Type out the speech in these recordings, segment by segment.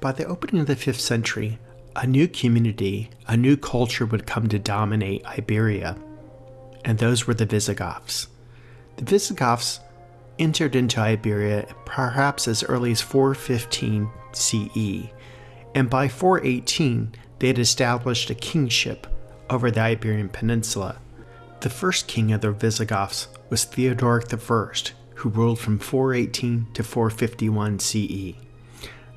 By the opening of the 5th century, a new community, a new culture would come to dominate Iberia, and those were the Visigoths. The Visigoths entered into Iberia perhaps as early as 415 CE, and by 418 they had established a kingship over the Iberian Peninsula. The first king of the Visigoths was Theodoric I, who ruled from 418 to 451 CE.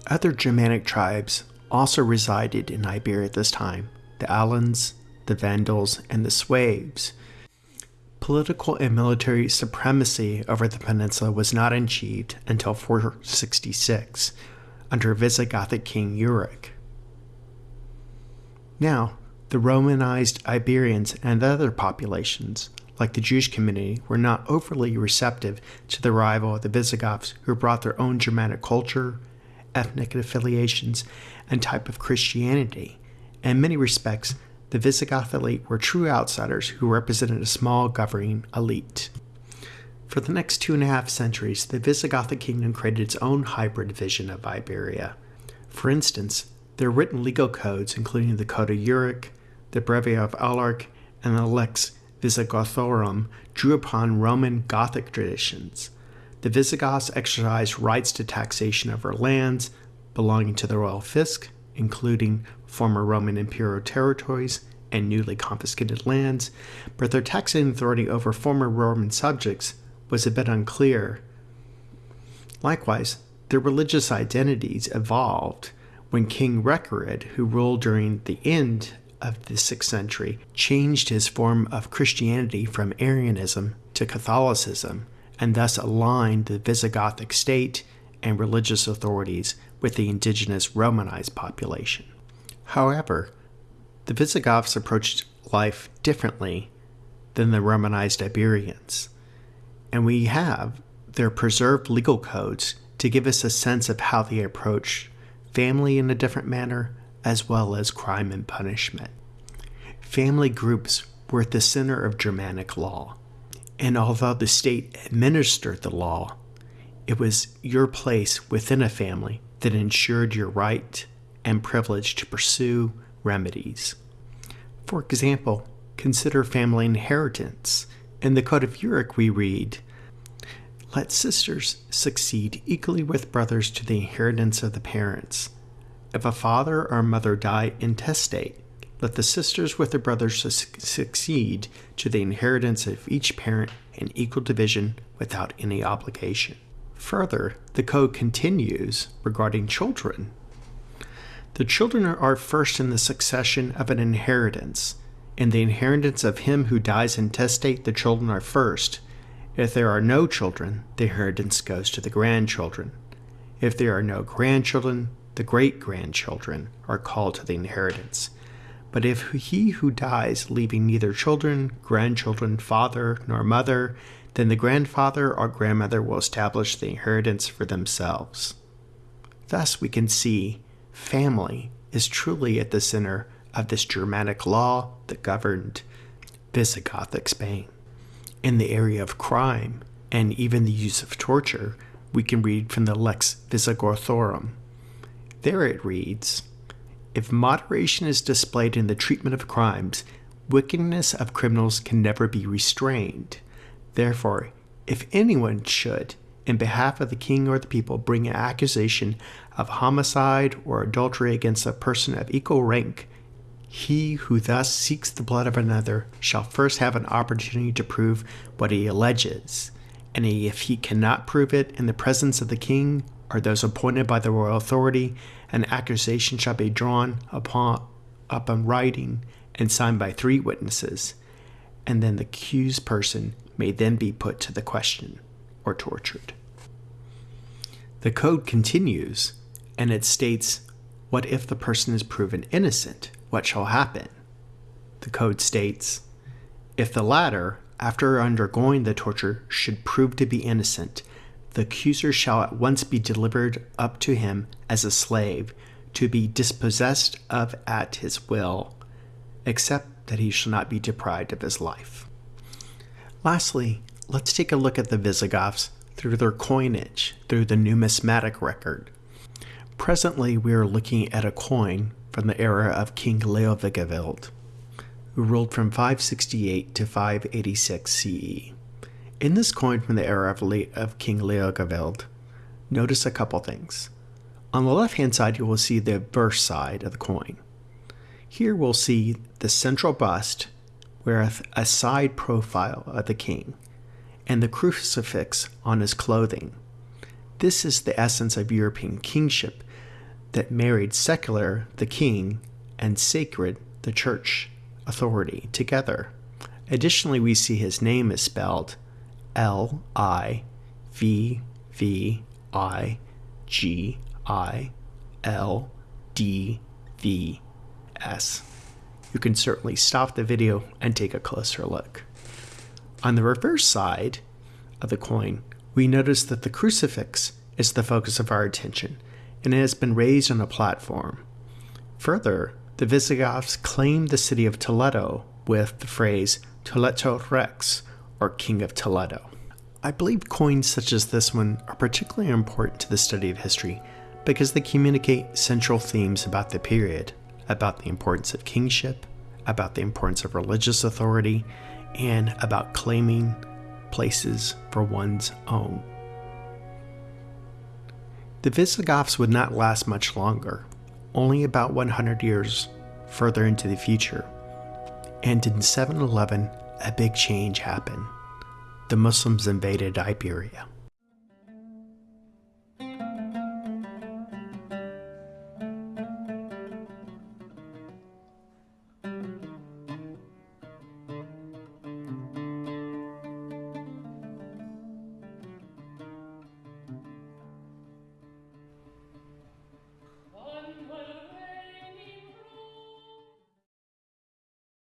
Other Germanic tribes also resided in Iberia at this time the Alans, the Vandals, and the Sueves. Political and military supremacy over the peninsula was not achieved until 466 under Visigothic king Euric. Now, the Romanized Iberians and other populations, like the Jewish community, were not overly receptive to the arrival of the Visigoths who brought their own Germanic culture, ethnic affiliations, and type of Christianity. In many respects, the Visigoth elite were true outsiders who represented a small governing elite. For the next two and a half centuries, the Visigothic kingdom created its own hybrid vision of Iberia. For instance, their written legal codes, including the Code of Euric, the Breviary of Alaric, and the Lex Visigothorum, drew upon Roman Gothic traditions. The Visigoths exercised rights to taxation over lands belonging to the royal fisc, including former Roman imperial territories and newly confiscated lands, but their taxing authority over former Roman subjects was a bit unclear. Likewise, their religious identities evolved when King Recared, who ruled during the end of the 6th century, changed his form of Christianity from Arianism to Catholicism and thus aligned the Visigothic state and religious authorities with the indigenous Romanized population. However, the Visigoths approached life differently than the Romanized Iberians, and we have their preserved legal codes to give us a sense of how they approached family in a different manner, as well as crime and punishment. Family groups were at the center of Germanic law, and although the state administered the law, it was your place within a family that ensured your right and privilege to pursue remedies. For example, consider family inheritance. In the Code of Euric, we read, Let sisters succeed equally with brothers to the inheritance of the parents. If a father or mother die intestate, let the sisters with their brothers succeed to the inheritance of each parent in equal division without any obligation. Further, the code continues regarding children. The children are first in the succession of an inheritance. In the inheritance of him who dies intestate, the children are first. If there are no children, the inheritance goes to the grandchildren. If there are no grandchildren, the great grandchildren are called to the inheritance. But if he who dies, leaving neither children, grandchildren, father, nor mother, then the grandfather or grandmother will establish the inheritance for themselves. Thus, we can see family is truly at the center of this Germanic law that governed Visigothic Spain. In the area of crime and even the use of torture, we can read from the Lex Visigothorum. There it reads If moderation is displayed in the treatment of crimes, wickedness of criminals can never be restrained. Therefore, if anyone should, in behalf of the king or the people, bring an accusation of homicide or adultery against a person of equal rank, he who thus seeks the blood of another shall first have an opportunity to prove what he alleges. And if he cannot prove it in the presence of the king or those appointed by the royal authority, an accusation shall be drawn upon up in writing and signed by three witnesses, and then the accused person may then be put to the question or tortured. The code continues and it states what if the person is proven innocent? What shall happen? The code states if the latter, after undergoing the torture, should prove to be innocent, the accuser shall at once be delivered up to him as a slave, to be dispossessed of at his will, except that he shall not be deprived of his life. Lastly, let's take a look at the Visigoths through their coinage, through the numismatic record. Presently, we are looking at a coin from the era of King Leovigild, who ruled from 568 to 586 CE. In this coin from the era of, King Leovigild, notice a couple things. On the left hand side, you will see the obverse side of the coin. Here we'll see the central bust with a side profile of the king and the crucifix on his clothing. This is the essence of European kingship that married secular, the king, and sacred, the church, authority together. Additionally, we see his name is spelled L I V V I G I L D V S. You can certainly stop the video and take a closer look. On the reverse side of the coin, we notice that the crucifix is the focus of our attention and it has been raised on a platform. Further, the Visigoths claimed the city of Toledo with the phrase Toledo Rex, or King of Toledo. I believe coins such as this one are particularly important to the study of history because they communicate central themes about the period, about the importance of kingship, about the importance of religious authority, and about claiming places for one's own. The Visigoths would not last much longer, only about 100 years further into the future. And in 711, a big change happened. The Muslims invaded Iberia.